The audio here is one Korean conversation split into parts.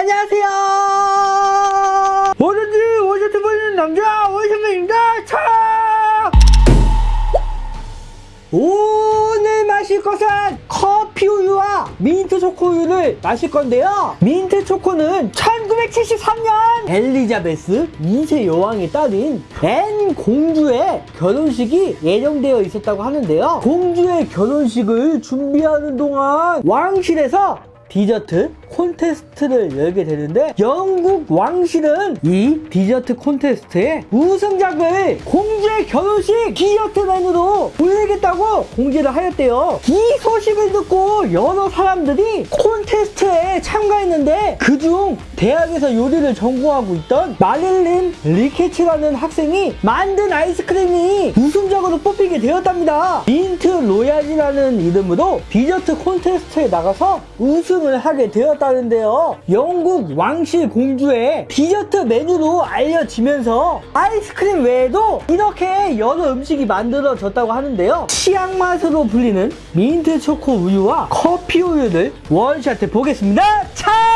안녕하세요. 뭐든지 원샷해 보이는 남자 원샷맨입니다. 차! 오늘 마실 것은 커피 우유와 민트 초코 우유를 마실 건데요. 민트 초코는 1973년 엘리자베스 2세 여왕의 딸인 앤 공주의 결혼식이 예정되어 있었다고 하는데요. 공주의 결혼식을 준비하는 동안 왕실에서 디저트 콘테스트를 열게 되는데 영국 왕실은 이 디저트 콘테스트에 우승작을 공주의 결혼식 디저트 메뉴로 올리겠다고 공지를 하였대요. 이 소식을 듣고 여러 사람들이 콘테스트 에 참가했는데 그중 대학에서 요리를 전공하고 있던 마릴린 리케츠라는 학생이 만든 아이스크림이 우승작으로 뽑히게 되었답니다. Mint Royale이라는 이름으로 디저트 콘테스트에 나가서 우승을 하게 되었다는데요. 영국 왕실 공주의 디저트 메뉴로 알려지면서 아이스크림 외에도 이렇게 여러 음식이 만들어졌다고 하는데요. 치약 맛으로 불리는 민트 초코 우유와 커피 우유를 원샷해 보겠습니다. 차!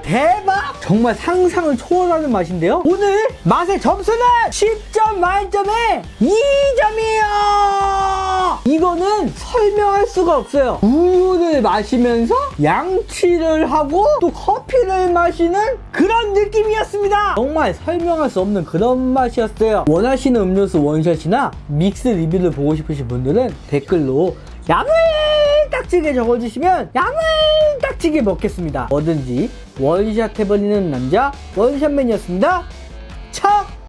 대박! 정말 상상을 초월하는 맛인데요. 오늘 맛의 점수는 10점 만점에 2점이에요. 이거는 설명할 수가 없어요. 우유를 마시면서 양치를 하고 또 커피를 마시는 그런 느낌이었습니다. 정말 설명할 수 없는 그런 맛이었어요. 원하시는 음료수 원샷이나 믹스 리뷰를 보고 싶으신 분들은 댓글로 야물 딱지게 적어주시면 야물 딱지게 먹겠습니다. 뭐든지 원샷 해버리는 남자 원샷맨이었습니다.